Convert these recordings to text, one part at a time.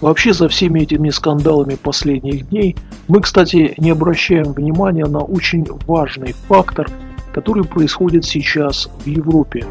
Вообще за всеми этими скандалами последних дней мы, кстати, не обращаем внимания на очень важный фактор, который происходит сейчас в Европе.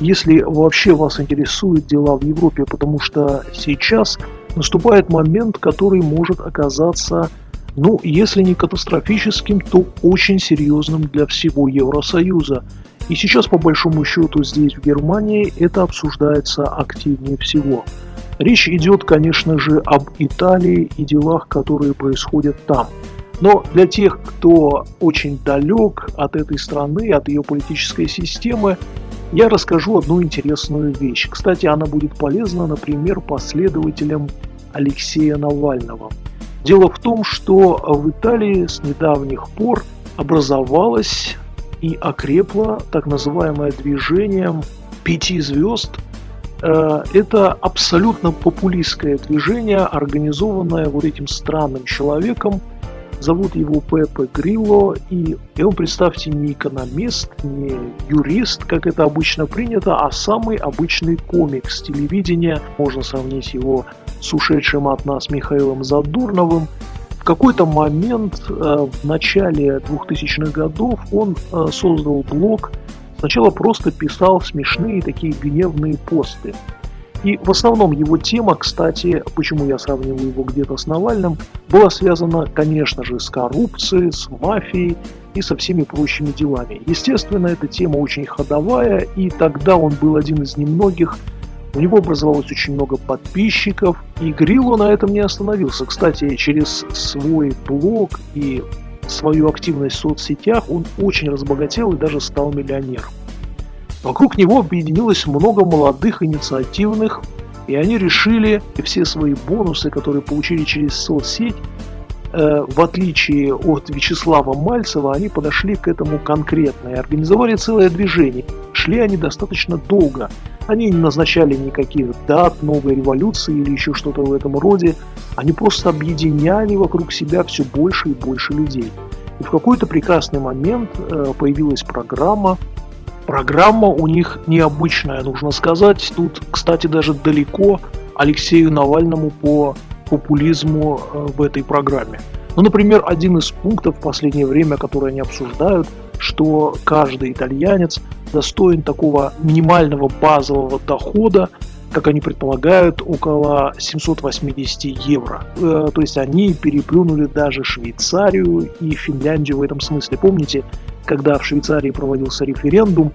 Если вообще вас интересуют дела в Европе, потому что сейчас наступает момент, который может оказаться, ну, если не катастрофическим, то очень серьезным для всего Евросоюза. И сейчас, по большому счету, здесь, в Германии, это обсуждается активнее всего – Речь идет, конечно же, об Италии и делах, которые происходят там. Но для тех, кто очень далек от этой страны, от ее политической системы, я расскажу одну интересную вещь. Кстати, она будет полезна, например, последователям Алексея Навального. Дело в том, что в Италии с недавних пор образовалось и окрепло так называемое движение пяти звезд – это абсолютно популистское движение, организованное вот этим странным человеком. Зовут его Пепе Грилло, и, и он, представьте, не экономист, не юрист, как это обычно принято, а самый обычный комик с телевидения. Можно сравнить его с ушедшим от нас Михаилом Задурновым. В какой-то момент э, в начале 2000-х годов он э, создал блог Сначала просто писал смешные такие гневные посты. И в основном его тема, кстати, почему я сравниваю его где-то с Навальным, была связана, конечно же, с коррупцией, с мафией и со всеми прочими делами. Естественно, эта тема очень ходовая, и тогда он был один из немногих, у него образовалось очень много подписчиков, и Грилло на этом не остановился. Кстати, через свой блог и свою активность в соцсетях, он очень разбогател и даже стал миллионером. Вокруг него объединилось много молодых инициативных, и они решили все свои бонусы, которые получили через соцсеть, в отличие от Вячеслава Мальцева, они подошли к этому конкретно и организовали целое движение. Шли они достаточно долго. Они не назначали никаких дат, новой революции или еще что-то в этом роде. Они просто объединяли вокруг себя все больше и больше людей. И в какой-то прекрасный момент э, появилась программа. Программа у них необычная, нужно сказать. Тут, кстати, даже далеко Алексею Навальному по популизму э, в этой программе. Ну, например, один из пунктов в последнее время, который они обсуждают, что каждый итальянец достоин такого минимального базового дохода, как они предполагают, около 780 евро. Э, то есть они переплюнули даже Швейцарию и Финляндию в этом смысле. Помните, когда в Швейцарии проводился референдум,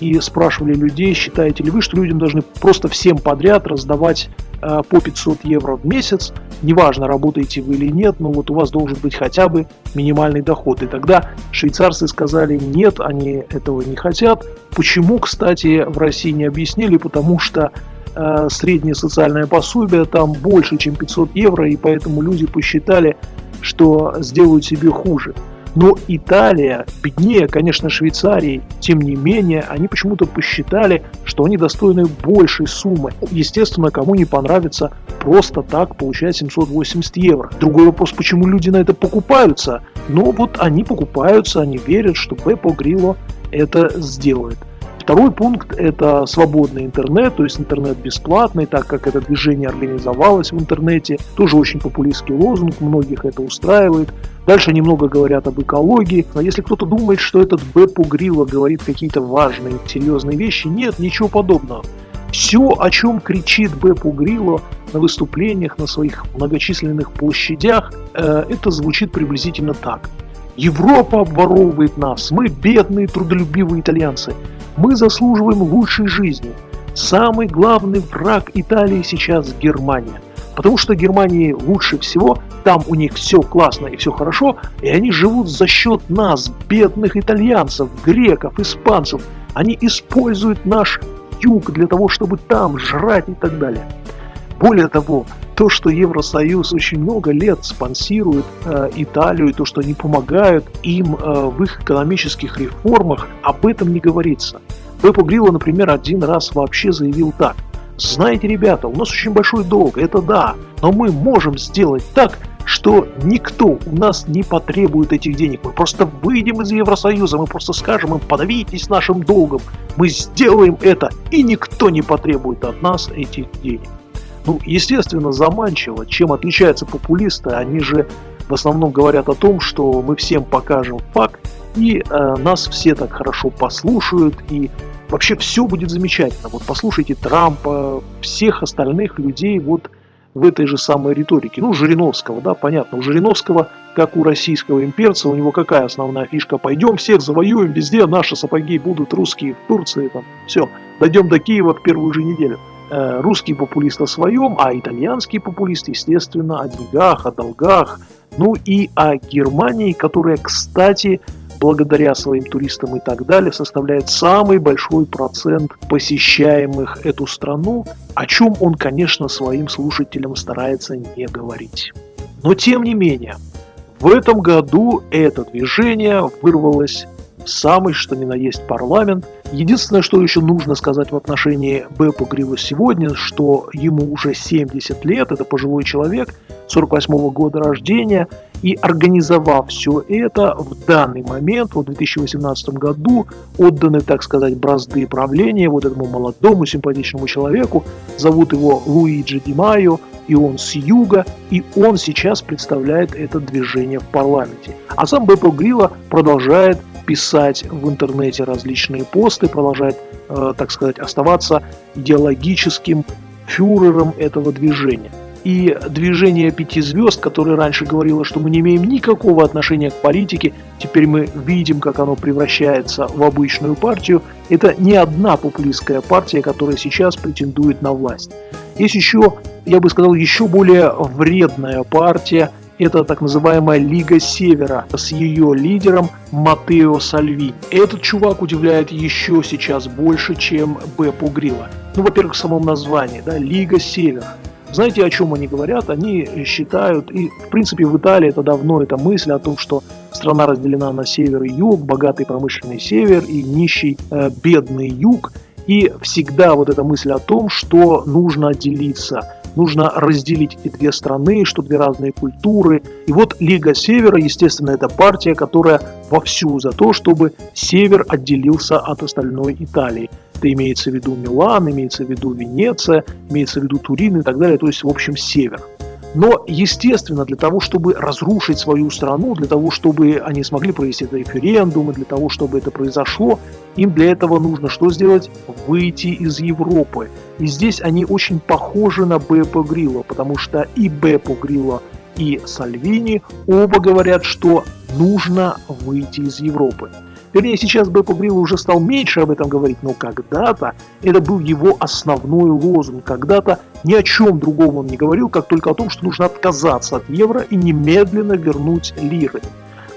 и спрашивали людей, считаете ли вы, что людям должны просто всем подряд раздавать э, по 500 евро в месяц, неважно, работаете вы или нет, но вот у вас должен быть хотя бы минимальный доход. И тогда швейцарцы сказали, нет, они этого не хотят. Почему, кстати, в России не объяснили, потому что э, среднее социальное пособие там больше, чем 500 евро, и поэтому люди посчитали, что сделают себе хуже. Но Италия, беднее, конечно, Швейцарии, тем не менее, они почему-то посчитали, что они достойны большей суммы. Естественно, кому не понравится просто так получать 780 евро. Другой вопрос, почему люди на это покупаются. Но вот они покупаются, они верят, что Бепо Грило это сделает. Второй пункт – это свободный интернет, то есть интернет бесплатный, так как это движение организовалось в интернете. Тоже очень популистский лозунг, многих это устраивает. Дальше немного говорят об экологии. Но если кто-то думает, что этот Беппу Грилла говорит какие-то важные, серьезные вещи, нет, ничего подобного. Все, о чем кричит Беппу Грилло на выступлениях, на своих многочисленных площадях, э, это звучит приблизительно так. Европа обворовывает нас, мы бедные, трудолюбивые итальянцы. Мы заслуживаем лучшей жизни. Самый главный враг Италии сейчас Германия. Потому что Германии лучше всего, там у них все классно и все хорошо, и они живут за счет нас, бедных итальянцев, греков, испанцев. Они используют наш юг для того, чтобы там жрать и так далее. Более того, то, что Евросоюз очень много лет спонсирует э, Италию, то, что они помогают им э, в их экономических реформах, об этом не говорится. Пеппо Грилла, например, один раз вообще заявил так. Знаете, ребята, у нас очень большой долг, это да, но мы можем сделать так, что никто у нас не потребует этих денег. Мы просто выйдем из Евросоюза, мы просто скажем им, подавитесь нашим долгом. Мы сделаем это, и никто не потребует от нас этих денег. Ну, естественно, заманчиво. Чем отличаются популисты? Они же в основном говорят о том, что мы всем покажем факт, и э, нас все так хорошо послушают, и вообще все будет замечательно. Вот послушайте Трампа, всех остальных людей вот в этой же самой риторике. Ну, Жириновского, да, понятно. У Жириновского, как у российского имперца, у него какая основная фишка? Пойдем всех завоюем, везде наши сапоги будут русские в Турции, там, все. Дойдем до Киева в первую же неделю. Э, русский популист о своем, а итальянский популист, естественно, о деньгах, о долгах, ну и о Германии, которая, кстати, благодаря своим туристам и так далее, составляет самый большой процент посещаемых эту страну, о чем он, конечно, своим слушателям старается не говорить. Но тем не менее, в этом году это движение вырвалось самый что ни на есть парламент. Единственное, что еще нужно сказать в отношении Бепа Грива сегодня, что ему уже 70 лет, это пожилой человек, 48 -го года рождения, и организовав все это, в данный момент, в 2018 году, отданы, так сказать, бразды правления вот этому молодому симпатичному человеку. Зовут его Луиджи Ди Майо, и он с юга, и он сейчас представляет это движение в парламенте. А сам Бепо Грилла продолжает писать в интернете различные посты, продолжает, э, так сказать, оставаться идеологическим фюрером этого движения. И движение пяти звезд, которое раньше говорило, что мы не имеем никакого отношения к политике, теперь мы видим, как оно превращается в обычную партию, это не одна популистская партия, которая сейчас претендует на власть. Есть еще, я бы сказал, еще более вредная партия, это так называемая Лига Севера с ее лидером Матео Сальвини. Этот чувак удивляет еще сейчас больше, чем Бепо Грилла. Ну, во-первых, в самом названии, да, Лига Севера. Знаете, о чем они говорят? Они считают, и в принципе в Италии это давно эта мысль о том, что страна разделена на север и юг, богатый промышленный север и нищий э, бедный юг. И всегда вот эта мысль о том, что нужно отделиться, нужно разделить эти две страны, что две разные культуры. И вот Лига Севера, естественно, это партия, которая вовсю за то, чтобы Север отделился от остальной Италии. Это имеется в виду Милан, имеется в виду Венеция, имеется в виду Турин и так далее, то есть, в общем, север. Но, естественно, для того, чтобы разрушить свою страну, для того, чтобы они смогли провести референдум, и для того, чтобы это произошло, им для этого нужно что сделать? Выйти из Европы. И здесь они очень похожи на Бепо Грилла, потому что и Бепо Грилла, и Сальвини оба говорят, что нужно выйти из Европы. Вернее, сейчас Бепо Грилл уже стал меньше об этом говорить, но когда-то это был его основной лозунг. Когда-то ни о чем другом он не говорил, как только о том, что нужно отказаться от евро и немедленно вернуть лиры.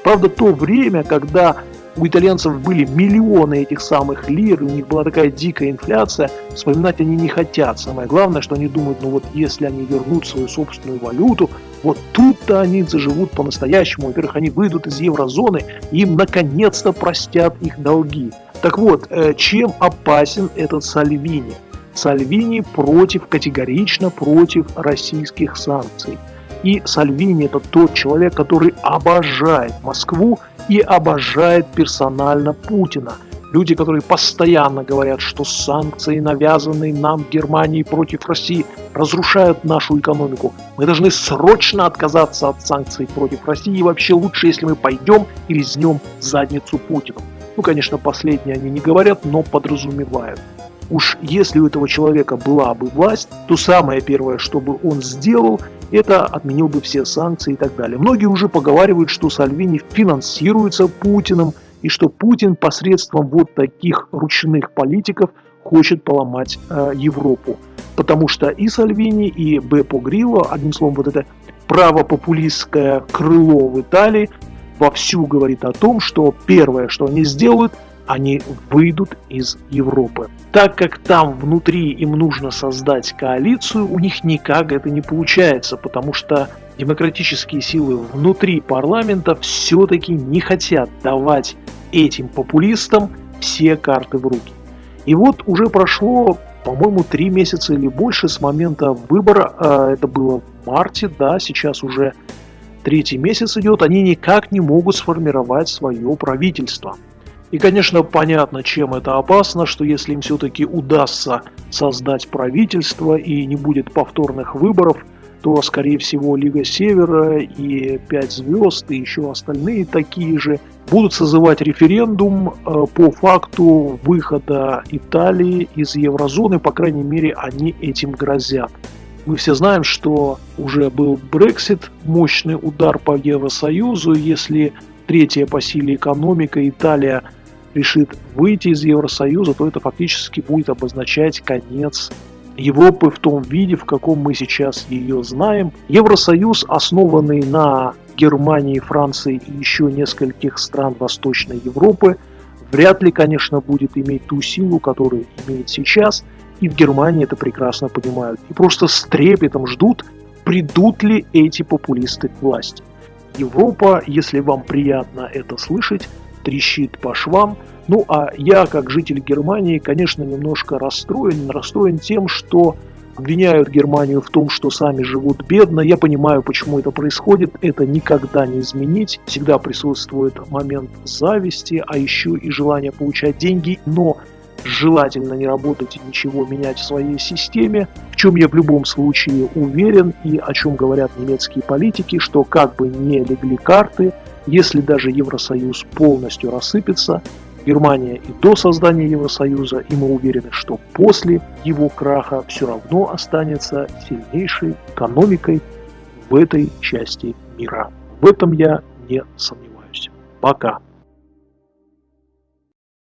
Правда, то время, когда у итальянцев были миллионы этих самых лир, у них была такая дикая инфляция, вспоминать они не хотят. Самое главное, что они думают, ну вот если они вернут свою собственную валюту, вот тут-то они заживут по-настоящему. Во-первых, они выйдут из еврозоны, им наконец-то простят их долги. Так вот, э, чем опасен этот Сальвини? Сальвини против, категорично против российских санкций. И Сальвини это тот человек, который обожает Москву и обожает персонально Путина – Люди, которые постоянно говорят, что санкции, навязанные нам Германией против России, разрушают нашу экономику. Мы должны срочно отказаться от санкций против России. И вообще лучше, если мы пойдем и резнем задницу Путину. Ну, конечно, последнее они не говорят, но подразумевают. Уж если у этого человека была бы власть, то самое первое, что бы он сделал, это отменил бы все санкции и так далее. Многие уже поговаривают, что Сальвини финансируется Путиным – и что Путин посредством вот таких ручных политиков хочет поломать э, Европу. Потому что и Сальвини, и Бепо Грилло, одним словом, вот это правопопулистское крыло в Италии вовсю говорит о том, что первое, что они сделают, они выйдут из Европы. Так как там внутри им нужно создать коалицию, у них никак это не получается, потому что демократические силы внутри парламента все-таки не хотят давать этим популистам все карты в руки. И вот уже прошло, по-моему, три месяца или больше с момента выбора, а, это было в марте, да, сейчас уже третий месяц идет, они никак не могут сформировать свое правительство. И, конечно, понятно, чем это опасно, что если им все-таки удастся создать правительство и не будет повторных выборов, то, скорее всего, Лига Севера и Пять звезд и еще остальные такие же будут созывать референдум э, по факту выхода Италии из еврозоны, по крайней мере, они этим грозят. Мы все знаем, что уже был Брексит, мощный удар по Евросоюзу. Если третья по силе экономика Италия решит выйти из Евросоюза, то это фактически будет обозначать конец Европы в том виде, в каком мы сейчас ее знаем. Евросоюз, основанный на Германии, Франции и еще нескольких стран Восточной Европы, вряд ли, конечно, будет иметь ту силу, которую имеет сейчас. И в Германии это прекрасно понимают. И просто с трепетом ждут, придут ли эти популисты к власти. Европа, если вам приятно это слышать, трещит по швам. Ну а я, как житель Германии, конечно, немножко расстроен. Расстроен тем, что обвиняют Германию в том, что сами живут бедно. Я понимаю, почему это происходит. Это никогда не изменить. Всегда присутствует момент зависти, а еще и желание получать деньги. Но желательно не работать и ничего менять в своей системе, в чем я в любом случае уверен и о чем говорят немецкие политики, что как бы не легли карты, если даже Евросоюз полностью рассыпется, Германия и до создания Евросоюза, и мы уверены, что после его краха все равно останется сильнейшей экономикой в этой части мира. В этом я не сомневаюсь. Пока.